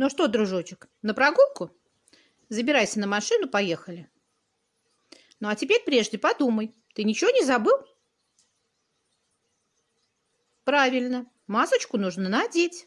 Ну что, дружочек, на прогулку? Забирайся на машину, поехали. Ну а теперь прежде подумай, ты ничего не забыл? Правильно, масочку нужно надеть.